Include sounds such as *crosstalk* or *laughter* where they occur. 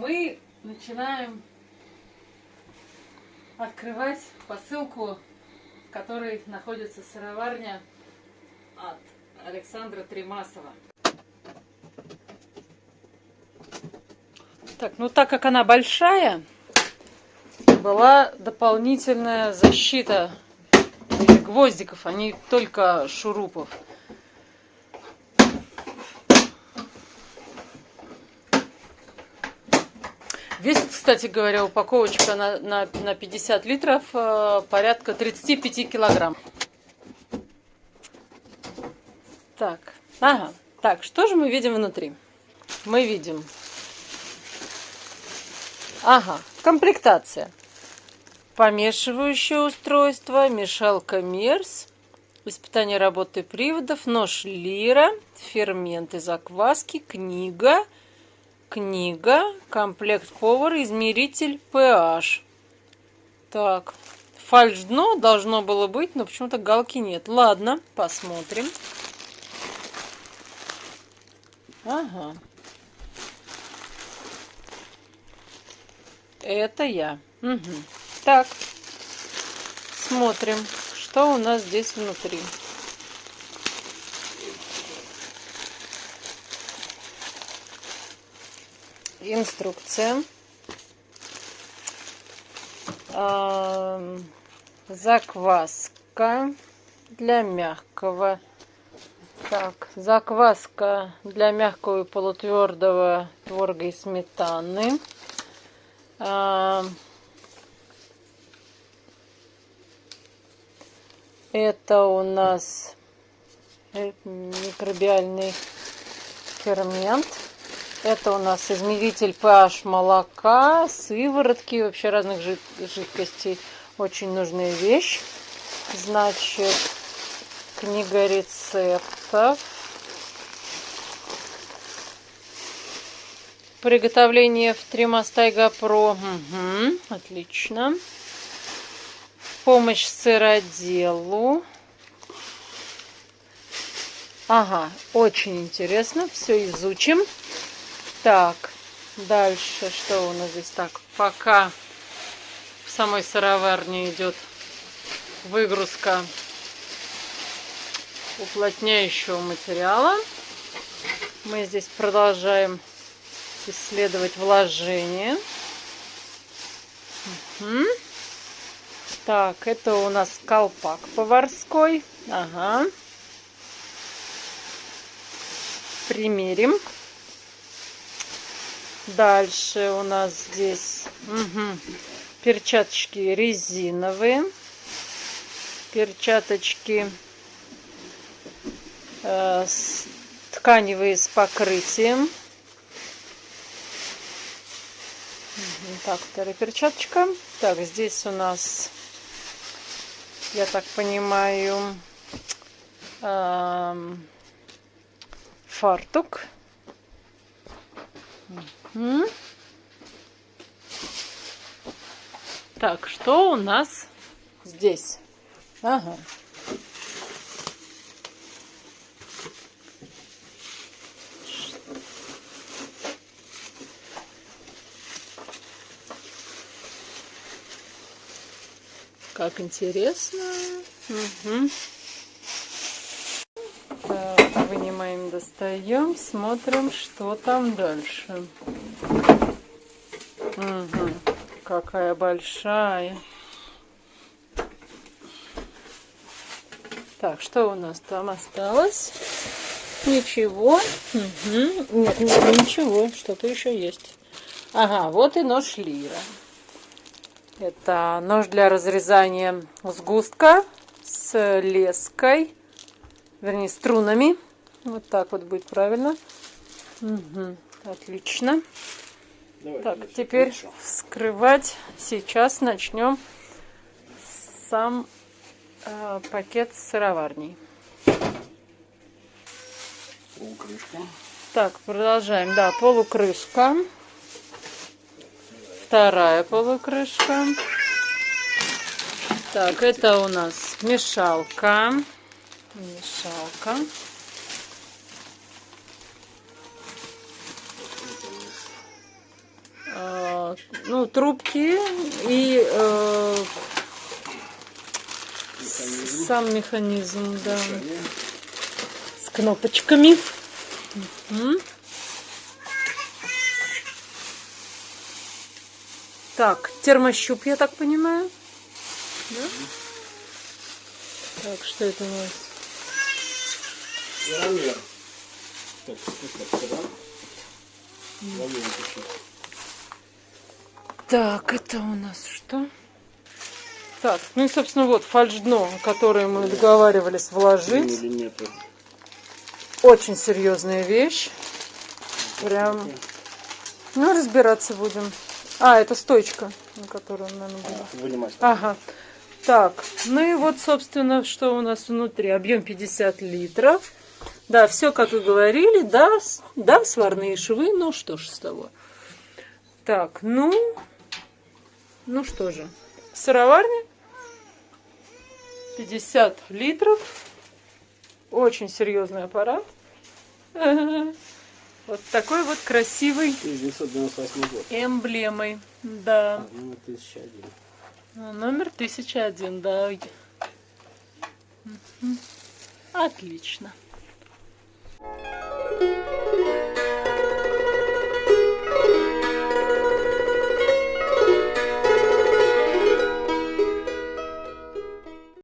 мы начинаем открывать посылку, в которой находится сыроварня от Александра Тремасова. Так, ну так как она большая, была дополнительная защита гвоздиков, а не только шурупов. Весит, кстати говоря, упаковочка на, на, на 50 литров э, порядка 35 килограмм. Так, ага. Так, что же мы видим внутри? Мы видим... Ага, комплектация. Помешивающее устройство, мешалка Мерс, испытание работы приводов, нож Лира, ферменты закваски, книга, книга, комплект повар, измеритель pH. Так, фальш дно должно было быть, но почему-то галки нет. Ладно, посмотрим. Ага. Это я. Угу. Так, смотрим, что у нас здесь внутри. Инструкция. Закваска для мягкого. Так, закваска для мягкого и полутвердого творога и сметаны. Это у нас микробиальный фермент. Это у нас измеритель pH молока, сыворотки, вообще разных жид жидкостей. Очень нужная вещь. Значит, книга рецептов. Приготовление в Тримастайга Про. Угу, отлично помощь сыроделу. Ага, очень интересно. Все изучим. Так, дальше что у нас здесь? Так, пока в самой сыроварне идет выгрузка уплотняющего материала. Мы здесь продолжаем исследовать вложение. Угу. Так, это у нас колпак поварской. Ага. Примерим. Дальше у нас здесь угу, перчаточки резиновые. Перчаточки э, с, тканевые с покрытием. Так, вторая перчаточка. Так, здесь у нас я так понимаю, эм, фартук. Угу. Так, что у нас здесь? Ага. Как интересно. Угу. Так, вынимаем, достаем, смотрим, что там дальше. Угу. Какая большая. Так, что у нас там осталось? Ничего. Угу. Нет, нет, ничего. Что-то еще есть. Ага, вот и нож лира. Это нож для разрезания сгустка с леской, вернее струнами. Вот так вот будет правильно. Угу, отлично. Давай, так, теперь хорошо. вскрывать. Сейчас начнем сам э, пакет сыроварней. Полукрышка. Так, продолжаем. Да, полукрышка вторая полукрышка. Так, это у нас мешалка. Мешалка. Ну, трубки и э, Механизм. сам механизм, да, Решение. с кнопочками. Так, термощуп, я так понимаю. Да? Так, что это у нас? Веромер. Так, так, да? Ловим чуть-чуть. Так, это у нас что? Так, ну и, собственно, вот фальш-дно, которое мы договаривались вложить. Очень серьезная вещь. Прям, ну, разбираться будем. А, это стойка, на которую надо было. Вынимать. Ага. Так, ну и вот, собственно, что у нас внутри. Объем 50 литров. Да, все, как и говорили, да, да, сварные швы, ну что ж с того. Так, ну, ну что же, сыроварня, 50 литров, очень серьезный аппарат. *laughs* Вот такой вот красивый 1998 год. эмблемой, да. Ну, 1001. А, Номер 1001, да. Отлично.